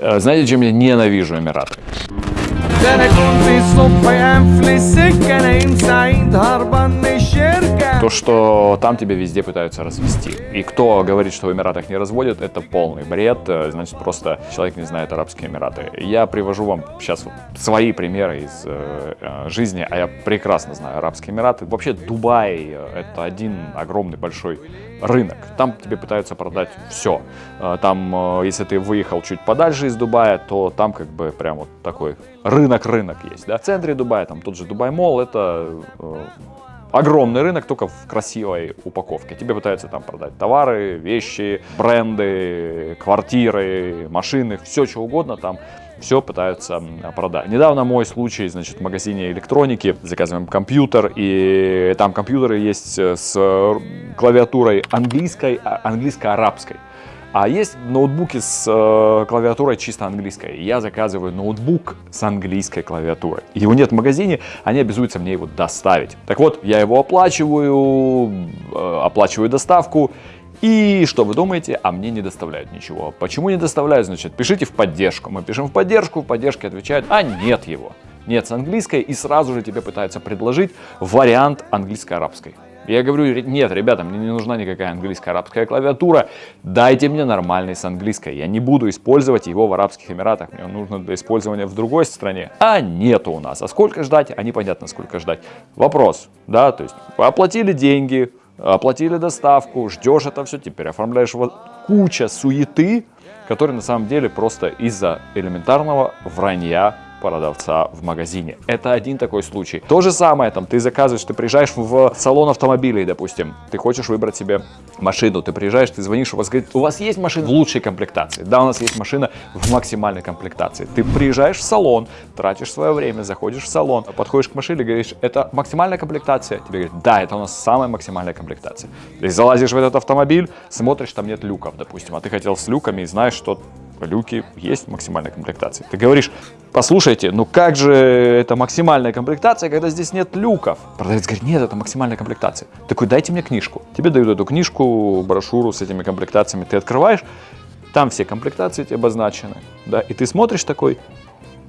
Э, Знаете, чем я ненавижу Эмираты? ده انا كنت الصبح قافل السكه نايم سعيد هربان من الشركه то, что там тебя везде пытаются развести. И кто говорит, что в Эмиратах не разводят, это полный бред. Э, Значит, просто человек не знает Арабские Эмираты. Я привожу вам сейчас свои примеры из э, э, жизни, а я прекрасно знаю Арабские Эмираты. Вообще Дубай э, это один огромный большой рынок. Там тебе пытаются продать все. Там, если ты выехал чуть подальше из Дубая, то там как бы прям вот такой рынок-рынок есть. Да? В центре Дубая, там тот же Дубай-молл, это огромный рынок, только в красивой упаковке. Тебе пытаются там продать товары, вещи, бренды, квартиры, машины, все что угодно там. Все пытаются продать. Недавно мой случай, значит, в магазине электроники, заказываем компьютер, и там компьютеры есть э, с э, клавиатурой английской, а- английско-арабской. А есть ноутбуки с э, клавиатурой чисто английской. Я заказываю ноутбук с английской клавиатурой. Его нет в магазине, они обязуются мне его доставить. Так вот, я его оплачиваю, э, оплачиваю доставку. И что вы думаете? А мне не доставляют ничего. Почему не доставляют? Значит, пишите в поддержку. Мы пишем в поддержку, в поддержке отвечают, а нет его. Нет с английской, и сразу же тебе пытаются предложить вариант английско-арабской. Я говорю, «Ре- нет, ребята, мне не нужна никакая английская арабская клавиатура, дайте мне нормальный с английской. Я не буду использовать его в Арабских Эмиратах, мне он нужно для использования в другой стране. А нету у нас. А сколько ждать? А непонятно, сколько ждать. Вопрос, да, то есть оплатили деньги, оплатили доставку, ждешь это все, теперь оформляешь вот куча суеты, которые на самом деле просто из-за элементарного вранья продавца в магазине. Это один такой случай. То же самое, там, ты заказываешь, ты приезжаешь в салон автомобилей, допустим, ты хочешь выбрать себе машину, ты приезжаешь, ты звонишь, у вас говорит, у вас есть машина в лучшей комплектации? Да, у нас есть машина в максимальной комплектации. Ты приезжаешь в салон, тратишь свое время, заходишь в салон, подходишь к машине, говоришь, это максимальная комплектация? Тебе говорят, да, это у нас самая максимальная комплектация. Ты залазишь в этот автомобиль, смотришь, там нет люков, допустим, а ты хотел с люками и знаешь, что люки есть в максимальной комплектации. Ты говоришь, послушайте, ну как же это максимальная комплектация, когда здесь нет люков? Продавец говорит, нет, это максимальная комплектация. Такой, дайте мне книжку. Тебе дают эту книжку, брошюру с этими комплектациями, ты открываешь, там все комплектации тебе обозначены, да, и ты смотришь такой,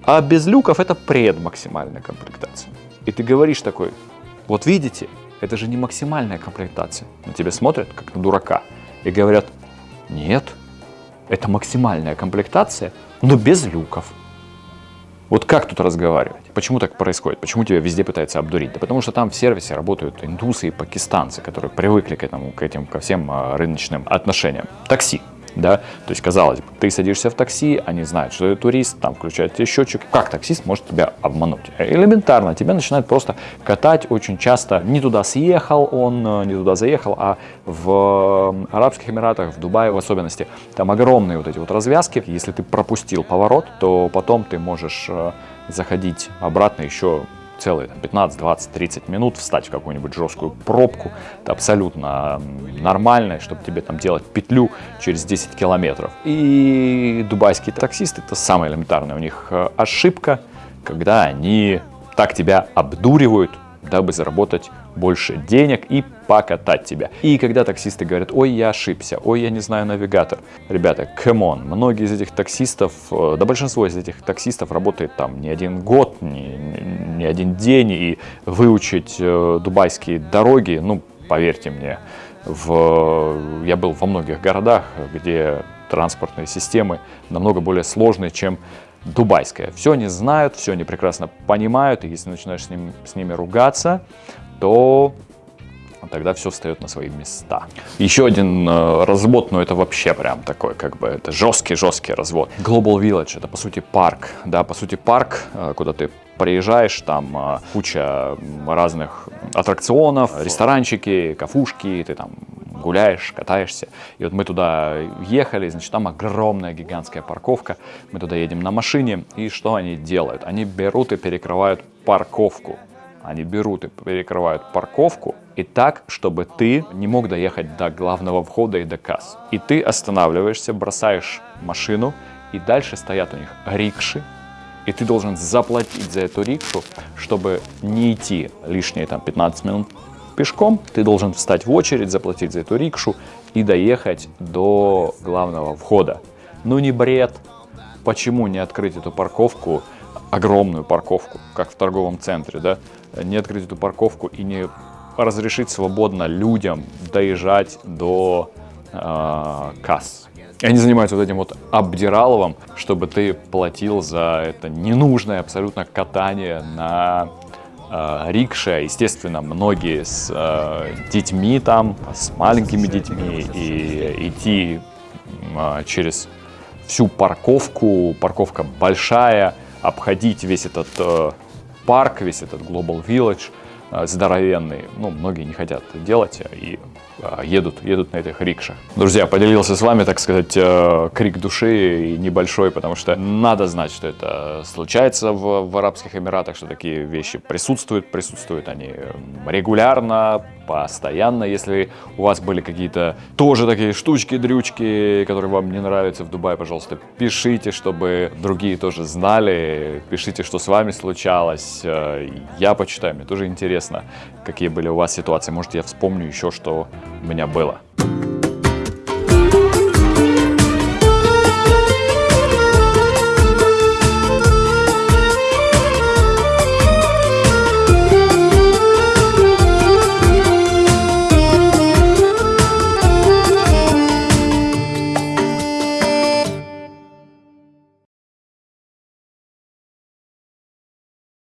а без люков это предмаксимальная комплектация. И ты говоришь такой, вот видите, это же не максимальная комплектация. На тебя смотрят, как на дурака, и говорят, нет, это максимальная комплектация, но без люков. Вот как тут разговаривать? Почему так происходит? Почему тебя везде пытаются обдурить? Да потому что там в сервисе работают индусы и пакистанцы, которые привыкли к этому, к этим, ко всем а, рыночным отношениям. Такси. Да? То есть, казалось бы, ты садишься в такси, они знают, что ты турист, там включают тебе счетчик. Как таксист может тебя обмануть? Элементарно, тебя начинают просто катать очень часто. Не туда съехал он, э, не туда заехал, а в э, Арабских Эмиратах, в Дубае в особенности, там огромные вот эти вот развязки. Если ты пропустил поворот, то потом ты можешь э, заходить обратно еще целые там, 15, 20, 30 минут, встать в какую-нибудь жесткую пробку. Это абсолютно нормально, чтобы тебе там делать петлю через 10 километров. И дубайские таксисты, это самое элементарное у них э, ошибка, когда они так тебя обдуривают, дабы заработать больше денег и покатать тебя. И когда таксисты говорят, ой, я ошибся, ой, я не знаю навигатор. Ребята, come on, многие из этих таксистов, э, да большинство из этих таксистов работает там не один год, не, не- один день, и выучить э, дубайские дороги, ну, поверьте мне, в, я был во многих городах, где транспортные системы намного более сложные, чем дубайская. Все они знают, все они прекрасно понимают, и если начинаешь с, ним, с ними ругаться, то тогда все встает на свои места. Еще один э, развод, но это вообще прям такой, как бы, это жесткий-жесткий развод. Global Village, это по сути парк, да, по сути парк, э, куда ты приезжаешь, там э, куча разных аттракционов, ресторанчики, кафушки, ты там гуляешь, катаешься. И вот мы туда ехали, значит, там огромная гигантская парковка. Мы туда едем на машине, и что они делают? Они берут и перекрывают парковку. Они берут и перекрывают парковку, и так, чтобы ты не мог доехать до главного входа и до касс. И ты останавливаешься, бросаешь машину, и дальше стоят у них рикши, и ты должен заплатить за эту рикшу, чтобы не идти лишние там 15 минут пешком, ты должен встать в очередь, заплатить за эту рикшу и доехать до главного входа. Ну не бред, почему не открыть эту парковку, огромную парковку, как в торговом центре, да, не открыть эту парковку и не разрешить свободно людям доезжать до э, касс. И они занимаются вот этим вот обдираловым, чтобы ты платил за это ненужное абсолютно катание на э, рикше. Естественно, многие с э, детьми там, с маленькими детьми, и идти э, через всю парковку, парковка большая, обходить весь этот э, парк, весь этот Global Village здоровенный. Ну, многие не хотят делать и э, едут, едут на этих рикшах. Друзья, поделился с вами, так сказать, э, крик души и небольшой, потому что надо знать, что это случается в, в Арабских Эмиратах, что такие вещи присутствуют, присутствуют они регулярно, постоянно. Если у вас были какие-то тоже такие штучки, дрючки, которые вам не нравятся в Дубае, пожалуйста, пишите, чтобы другие тоже знали. Пишите, что с вами случалось. Э, я почитаю, мне тоже интересно, какие были у вас ситуации. Может, я вспомню еще, что у меня было.